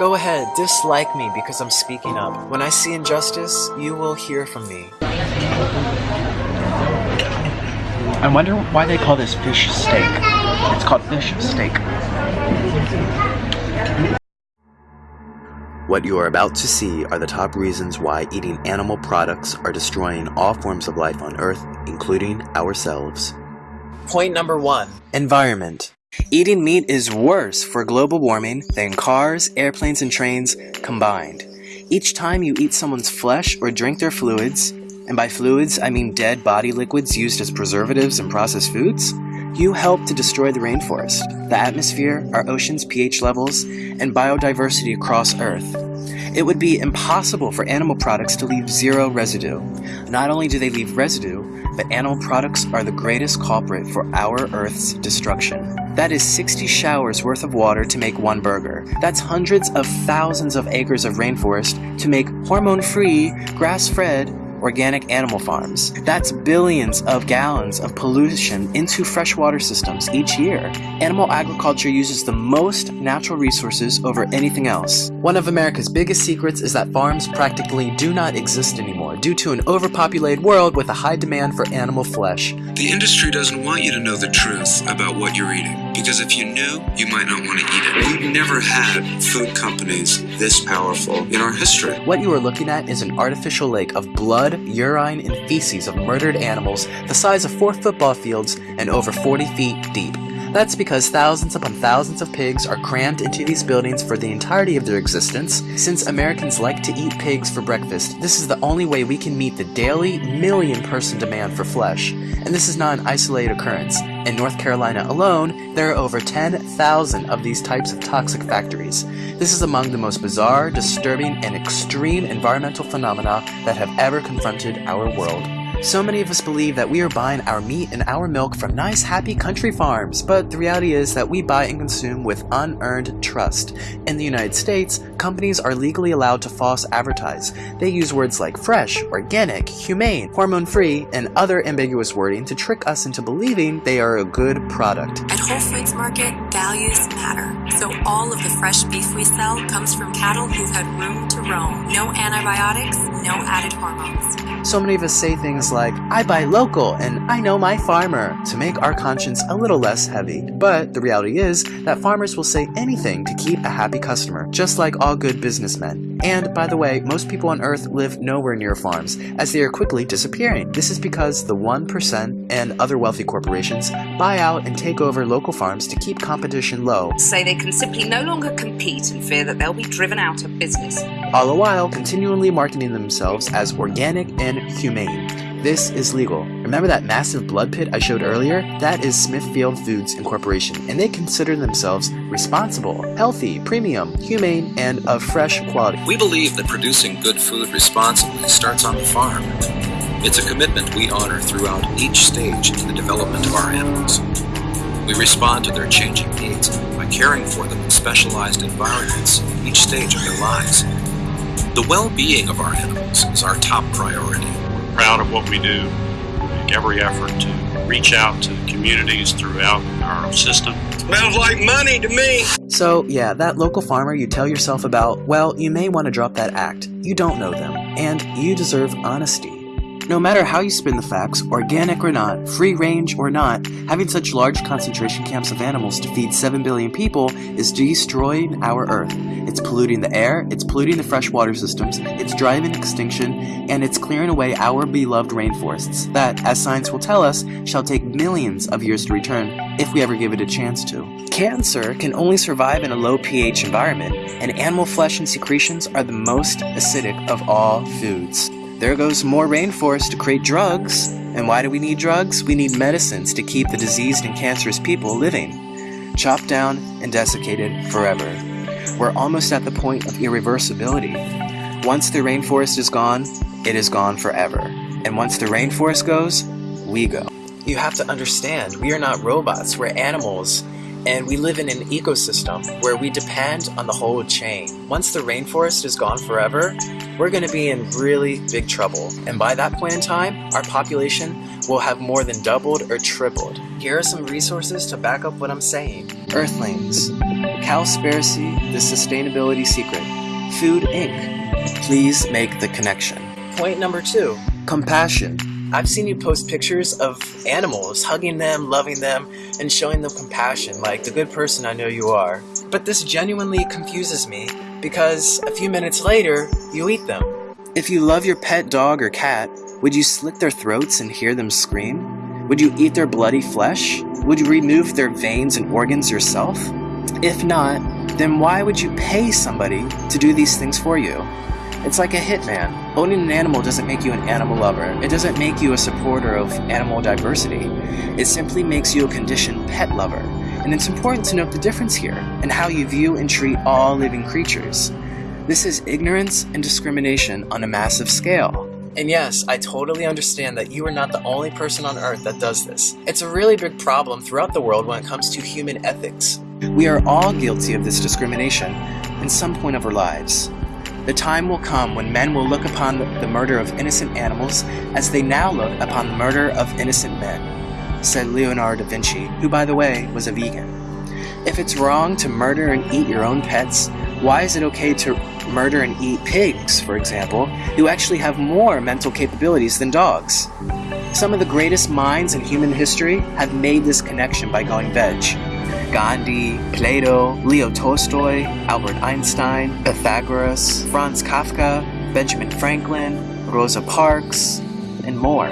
Go ahead, dislike me because I'm speaking up. When I see injustice, you will hear from me. I wonder why they call this fish steak. It's called fish steak. What you are about to see are the top reasons why eating animal products are destroying all forms of life on Earth, including ourselves. Point number one Environment. Eating meat is worse for global warming than cars, airplanes, and trains combined. Each time you eat someone's flesh or drink their fluids, and by fluids I mean dead body liquids used as preservatives in processed foods, you help to destroy the rainforest, the atmosphere, our oceans' pH levels, and biodiversity across Earth. It would be impossible for animal products to leave zero residue. Not only do they leave residue, but animal products are the greatest culprit for our Earth's destruction. That is 60 showers worth of water to make one burger. That's hundreds of thousands of acres of rainforest to make hormone-free, grass-fed, organic animal farms. That's billions of gallons of pollution into freshwater systems each year. Animal agriculture uses the most natural resources over anything else. One of America's biggest secrets is that farms practically do not exist anymore due to an overpopulated world with a high demand for animal flesh. The industry doesn't want you to know the truth about what you're eating, because if you knew, you might not want to eat it. We've never had food companies this powerful in our history. What you are looking at is an artificial lake of blood, urine, and feces of murdered animals the size of four football fields and over 40 feet deep. That's because thousands upon thousands of pigs are crammed into these buildings for the entirety of their existence. Since Americans like to eat pigs for breakfast, this is the only way we can meet the daily million person demand for flesh. And this is not an isolated occurrence. In North Carolina alone, there are over 10,000 of these types of toxic factories. This is among the most bizarre, disturbing, and extreme environmental phenomena that have ever confronted our world. So many of us believe that we are buying our meat and our milk from nice, happy country farms, but the reality is that we buy and consume with unearned trust. In the United States, companies are legally allowed to false advertise. They use words like fresh, organic, humane, hormone-free, and other ambiguous wording to trick us into believing they are a good product. At Whole Foods Market, values matter. So all of the fresh beef we sell comes from cattle who've had room to roam. No antibiotics, no added hormones. So many of us say things like, I buy local and I know my farmer, to make our conscience a little less heavy. But the reality is that farmers will say anything to keep a happy customer, just like all good businessmen. And by the way, most people on Earth live nowhere near farms, as they are quickly disappearing. This is because the 1% and other wealthy corporations buy out and take over local farms to keep competition low, Say they can simply no longer compete and fear that they'll be driven out of business. all the while continually marketing themselves as organic and humane. This is legal. Remember that massive blood pit I showed earlier? That is Smithfield Foods Incorporation, and they consider themselves responsible, healthy, premium, humane, and of fresh quality. We believe that producing good food responsibly starts on the farm. It's a commitment we honor throughout each stage in the development of our animals. We respond to their changing needs by caring for them in specialized environments in each stage of their lives. The well-being of our animals is our top priority. We're proud of what we do. We make every effort to reach out to communities throughout our system. Sounds like money to me. So, yeah, that local farmer you tell yourself about, well, you may want to drop that act. You don't know them, and you deserve honesty. No matter how you spin the facts, organic or not, free range or not, having such large concentration camps of animals to feed 7 billion people is destroying our Earth. It's polluting the air, it's polluting the freshwater systems, it's driving extinction, and it's clearing away our beloved rainforests that, as science will tell us, shall take millions of years to return if we ever give it a chance to. Cancer can only survive in a low pH environment, and animal flesh and secretions are the most acidic of all foods. There goes more rainforest to create drugs. And why do we need drugs? We need medicines to keep the diseased and cancerous people living. Chopped down and desiccated forever. We're almost at the point of irreversibility. Once the rainforest is gone, it is gone forever. And once the rainforest goes, we go. You have to understand, we are not robots, we're animals. And we live in an ecosystem where we depend on the whole chain. Once the rainforest is gone forever, we're going to be in really big trouble. And by that point in time, our population will have more than doubled or tripled. Here are some resources to back up what I'm saying. Earthlings, Cowspiracy, The Sustainability Secret, Food Inc. Please make the connection. Point number two, compassion. I've seen you post pictures of animals, hugging them, loving them, and showing them compassion like the good person I know you are. But this genuinely confuses me because a few minutes later, you eat them. If you love your pet dog or cat, would you slit their throats and hear them scream? Would you eat their bloody flesh? Would you remove their veins and organs yourself? If not, then why would you pay somebody to do these things for you? It's like a hitman. Owning an animal doesn't make you an animal lover. It doesn't make you a supporter of animal diversity. It simply makes you a conditioned pet lover. And it's important to note the difference here and how you view and treat all living creatures. This is ignorance and discrimination on a massive scale. And yes, I totally understand that you are not the only person on earth that does this. It's a really big problem throughout the world when it comes to human ethics. We are all guilty of this discrimination in some point of our lives. The time will come when men will look upon the murder of innocent animals as they now look upon the murder of innocent men, said Leonardo da Vinci, who by the way was a vegan. If it's wrong to murder and eat your own pets, why is it okay to murder and eat pigs, for example, who actually have more mental capabilities than dogs? Some of the greatest minds in human history have made this connection by going veg. Gandhi, Plato, Leo Tolstoy, Albert Einstein, Pythagoras, Franz Kafka, Benjamin Franklin, Rosa Parks, and more.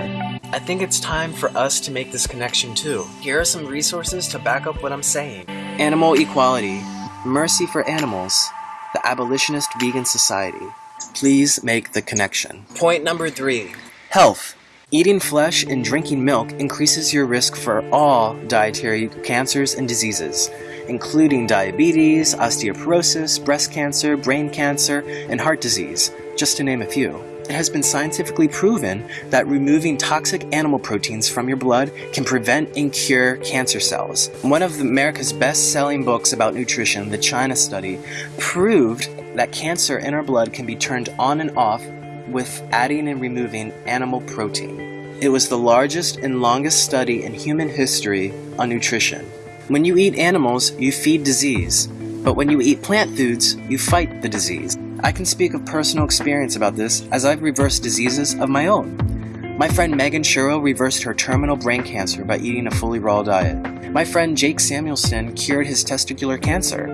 I think it's time for us to make this connection too. Here are some resources to back up what I'm saying. Animal Equality, Mercy for Animals, the Abolitionist Vegan Society. Please make the connection. Point number three, health. Eating flesh and drinking milk increases your risk for all dietary cancers and diseases, including diabetes, osteoporosis, breast cancer, brain cancer, and heart disease, just to name a few. It has been scientifically proven that removing toxic animal proteins from your blood can prevent and cure cancer cells. One of America's best-selling books about nutrition, The China Study, proved that cancer in our blood can be turned on and off with adding and removing animal protein. It was the largest and longest study in human history on nutrition. When you eat animals, you feed disease, but when you eat plant foods, you fight the disease. I can speak of personal experience about this as I've reversed diseases of my own. My friend Megan Shuro reversed her terminal brain cancer by eating a fully raw diet. My friend Jake Samuelson cured his testicular cancer.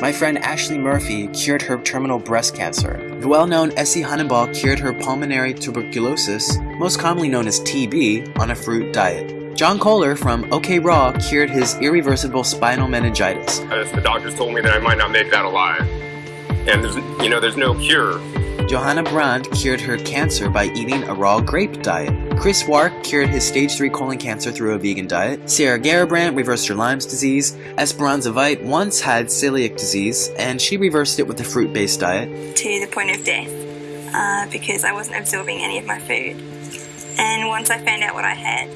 My friend Ashley Murphy cured her terminal breast cancer. The well-known Essie Honiball cured her pulmonary tuberculosis, most commonly known as TB, on a fruit diet. John Kohler from OK Raw cured his irreversible spinal meningitis. The doctors told me that I might not make that alive. And you know, there's no cure. Johanna Brandt cured her cancer by eating a raw grape diet. Chris Wark cured his stage 3 colon cancer through a vegan diet. Sarah Garabrandt reversed her Lyme's disease. Esperanza Veit once had celiac disease, and she reversed it with a fruit-based diet. To the point of death, uh, because I wasn't absorbing any of my food. And once I found out what I had,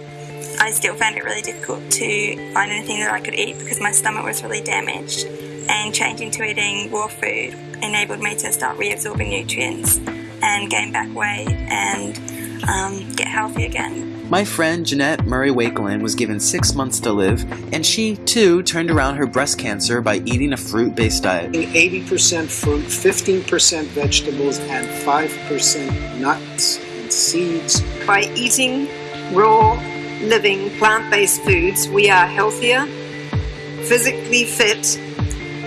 I still found it really difficult to find anything that I could eat because my stomach was really damaged. And changing to eating raw food enabled me to start reabsorbing nutrients and gain back weight and um, get healthy again. My friend Janette Murray Wakelin was given six months to live, and she too turned around her breast cancer by eating a fruit based diet. 80% fruit, 15% vegetables, and 5% nuts and seeds. By eating raw, living, plant based foods, we are healthier, physically fit,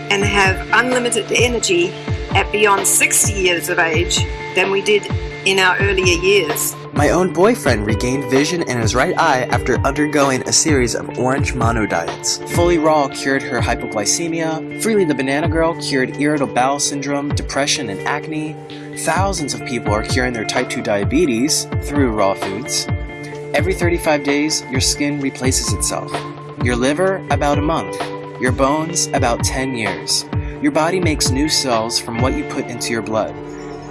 and have unlimited energy at beyond 60 years of age than we did in our earlier years. My own boyfriend regained vision in his right eye after undergoing a series of orange mono diets. Fully Raw cured her hypoglycemia, Freelee the Banana Girl cured irritable bowel syndrome, depression, and acne. Thousands of people are curing their type 2 diabetes through raw foods. Every 35 days, your skin replaces itself. Your liver, about a month. Your bones, about 10 years. Your body makes new cells from what you put into your blood.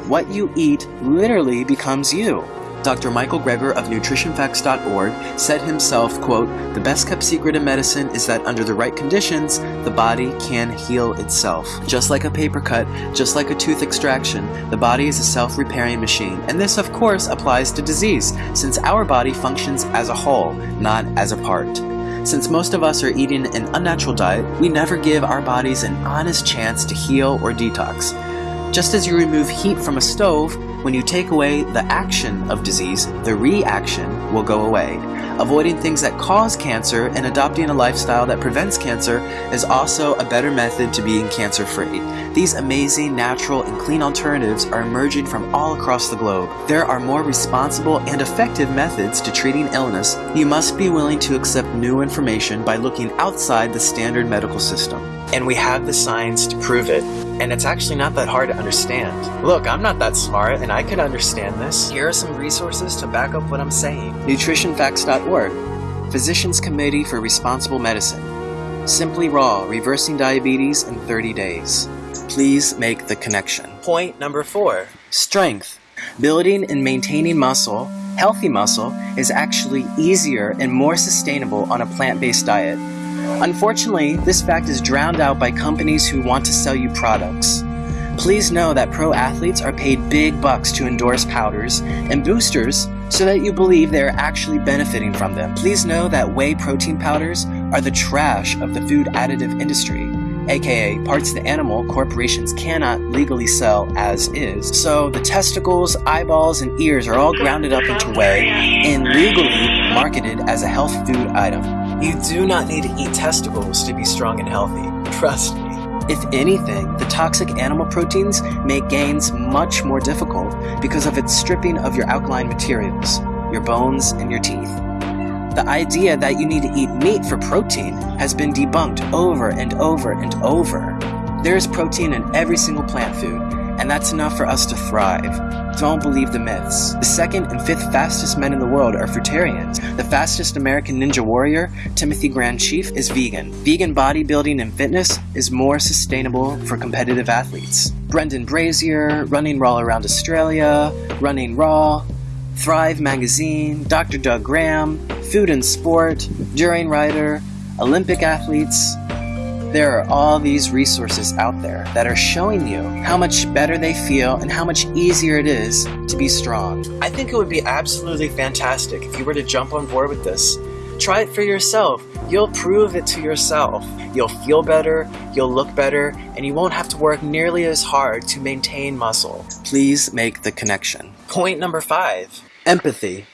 What you eat literally becomes you. Dr. Michael Greger of nutritionfacts.org said himself, quote, "The best kept secret in medicine is that under the right conditions, the body can heal itself. Just like a paper cut, just like a tooth extraction, the body is a self-repairing machine, and this of course applies to disease, since our body functions as a whole, not as a part." Since most of us are eating an unnatural diet, we never give our bodies an honest chance to heal or detox. Just as you remove heat from a stove, when you take away the action of disease, the reaction will go away. Avoiding things that cause cancer and adopting a lifestyle that prevents cancer is also a better method to being cancer-free. These amazing, natural, and clean alternatives are emerging from all across the globe. There are more responsible and effective methods to treating illness. You must be willing to accept new information by looking outside the standard medical system. And we have the science to prove it. And it's actually not that hard to understand. Look, I'm not that smart and I could understand this. Here are some resources to back up what I'm saying. NutritionFacts.org Physicians Committee for Responsible Medicine Simply Raw, Reversing Diabetes in 30 Days. Please make the connection. Point number four. Strength. Building and maintaining muscle, healthy muscle, is actually easier and more sustainable on a plant-based diet. Unfortunately, this fact is drowned out by companies who want to sell you products. Please know that pro athletes are paid big bucks to endorse powders and boosters so that you believe they are actually benefiting from them. Please know that whey protein powders are the trash of the food additive industry, aka parts of the animal corporations cannot legally sell as is. So the testicles, eyeballs, and ears are all grounded up into whey and legally marketed as a health food item. You do not need to eat testicles to be strong and healthy. Trust me. If anything, the toxic animal proteins make gains much more difficult because of its stripping of your alkaline materials, your bones, and your teeth. The idea that you need to eat meat for protein has been debunked over and over and over. There is protein in every single plant food, and that's enough for us to thrive. Don't believe the myths. The second and fifth fastest men in the world are fruitarians. The fastest American ninja warrior, Timothy Grand Chief, is vegan. Vegan bodybuilding and fitness is more sustainable for competitive athletes. Brendan Brazier, Running Raw Around Australia, Running Raw, Thrive Magazine, Dr. Doug Graham, Food and Sport, Durianrider, Olympic athletes, there are all these resources out there that are showing you how much better they feel and how much easier it is to be strong. I think it would be absolutely fantastic if you were to jump on board with this. Try it for yourself. You'll prove it to yourself. You'll feel better, you'll look better, and you won't have to work nearly as hard to maintain muscle. Please make the connection. Point number five, empathy.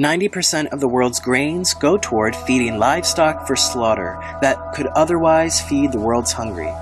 90% of the world's grains go toward feeding livestock for slaughter that could otherwise feed the world's hungry.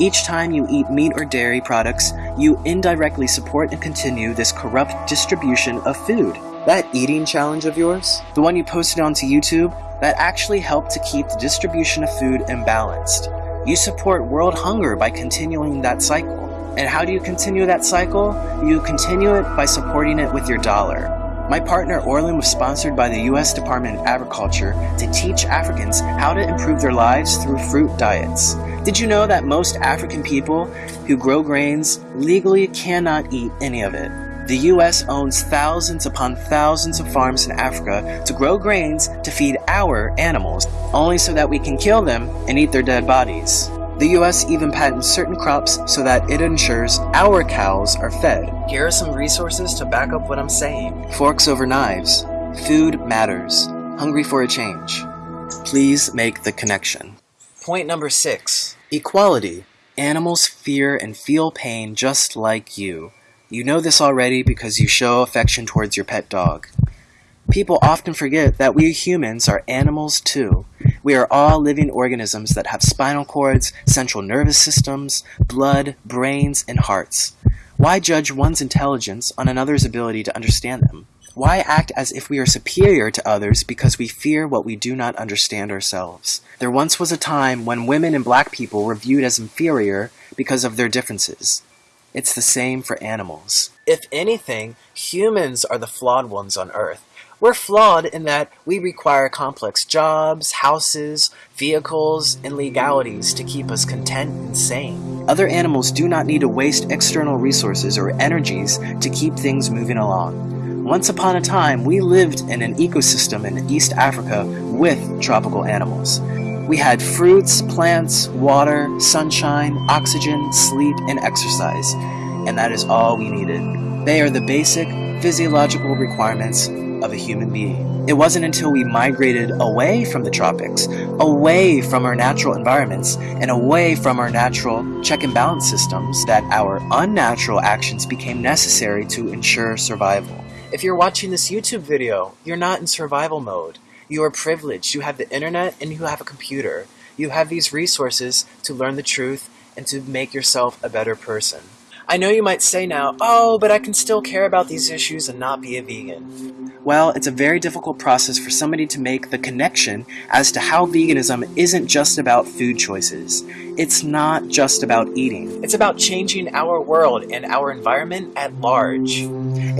Each time you eat meat or dairy products, you indirectly support and continue this corrupt distribution of food. That eating challenge of yours, the one you posted onto YouTube, that actually helped to keep the distribution of food imbalanced. You support world hunger by continuing that cycle. And how do you continue that cycle? You continue it by supporting it with your dollar. My partner Orlin was sponsored by the U.S. Department of Agriculture to teach Africans how to improve their lives through fruit diets. Did you know that most African people who grow grains legally cannot eat any of it? The U.S. owns thousands upon thousands of farms in Africa to grow grains to feed our animals, only so that we can kill them and eat their dead bodies. The US even patents certain crops so that it ensures our cows are fed. Here are some resources to back up what I'm saying. Forks over knives. Food matters. Hungry for a change. Please make the connection. Point number six. Equality. Animals fear and feel pain just like you. You know this already because you show affection towards your pet dog. People often forget that we humans are animals too. We are all living organisms that have spinal cords, central nervous systems, blood, brains, and hearts. Why judge one's intelligence on another's ability to understand them? Why act as if we are superior to others because we fear what we do not understand ourselves? There once was a time when women and black people were viewed as inferior because of their differences. It's the same for animals. If anything, humans are the flawed ones on Earth. We're flawed in that we require complex jobs, houses, vehicles, and legalities to keep us content and sane. Other animals do not need to waste external resources or energies to keep things moving along. Once upon a time, we lived in an ecosystem in East Africa with tropical animals. We had fruits, plants, water, sunshine, oxygen, sleep, and exercise. And that is all we needed. They are the basic physiological requirements of a human being. It wasn't until we migrated away from the tropics, away from our natural environments, and away from our natural check and balance systems that our unnatural actions became necessary to ensure survival. If you're watching this YouTube video, you're not in survival mode. You are privileged. You have the internet and you have a computer. You have these resources to learn the truth and to make yourself a better person. I know you might say now, oh, but I can still care about these issues and not be a vegan. Well, it's a very difficult process for somebody to make the connection as to how veganism isn't just about food choices. It's not just about eating. It's about changing our world and our environment at large.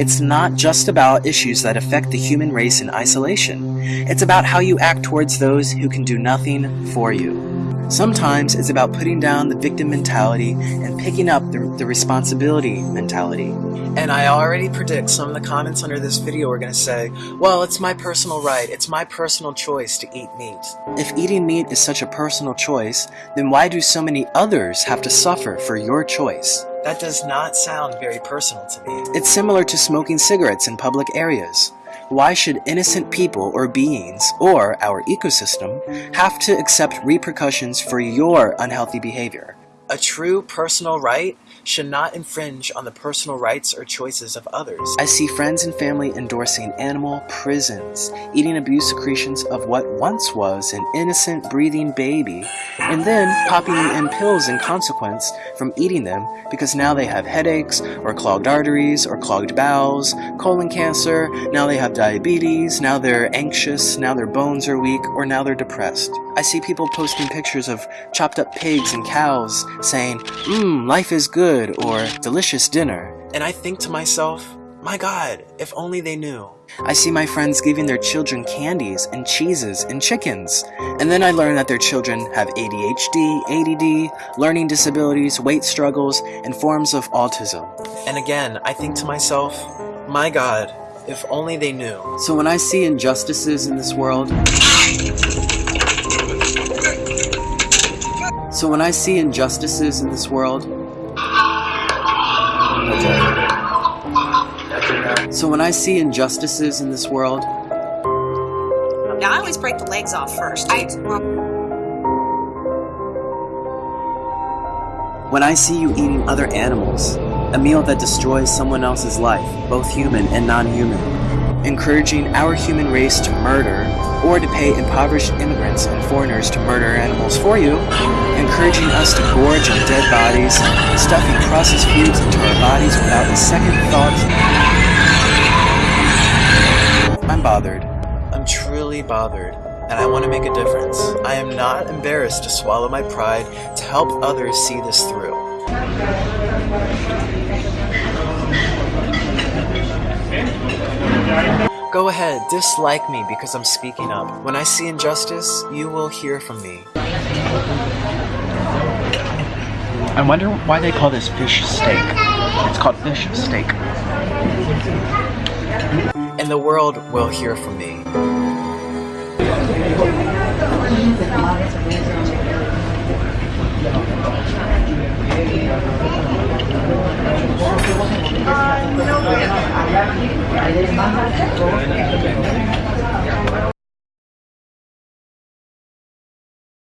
It's not just about issues that affect the human race in isolation. It's about how you act towards those who can do nothing for you. Sometimes it's about putting down the victim mentality and picking up the, the, responsibility mentality. And I already predict some of the comments under this video are going to say, well, it's my personal right, it's my personal choice to eat meat. If eating meat is such a personal choice, then why do so many others have to suffer for your choice? That does not sound very personal to me. It's similar to smoking cigarettes in public areas. Why should innocent people or beings, or our ecosystem, have to accept repercussions for your unhealthy behavior? A true personal right should not infringe on the personal rights or choices of others. I see friends and family endorsing animal prisons, eating abuse secretions of what once was an innocent breathing baby, and then popping in pills in consequence from eating them because now they have headaches, or clogged arteries, or clogged bowels, colon cancer, now they have diabetes, now they're anxious, now their bones are weak, or now they're depressed. I see people posting pictures of chopped up pigs and cows saying, Mmm, life is good, or delicious dinner. And I think to myself, my god, if only they knew. I see my friends giving their children candies and cheeses and chickens. And then I learn that their children have ADHD, ADD, learning disabilities, weight struggles, and forms of autism. And again, I think to myself, my god, if only they knew. So when I see injustices in this world, So when I see injustices in this world, so when I see injustices in this world, now I always break the legs off first. I, when I see you eating other animals, a meal that destroys someone else's life, both human and non-human, encouraging our human race to murder or to pay impoverished immigrants and foreigners to murder animals for you, encouraging us to gorge on dead bodies, stuffing processed foods into our bodies without a second thought. I'm bothered. I'm truly bothered, and I want to make a difference. I am not embarrassed to swallow my pride to help others see this through. Go ahead, dislike me because I'm speaking up. When I see injustice, you will hear from me. I wonder why they call this fish steak. It's called fish steak. And the world will hear from me. 哎，老板，来点麻辣烫。